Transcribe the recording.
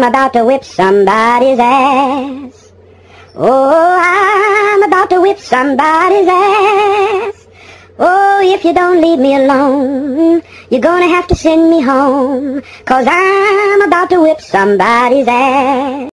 I'm about to whip somebody's ass. Oh, I'm about to whip somebody's ass. Oh, if you don't leave me alone, you're gonna have to send me home. Cause I'm about to whip somebody's ass.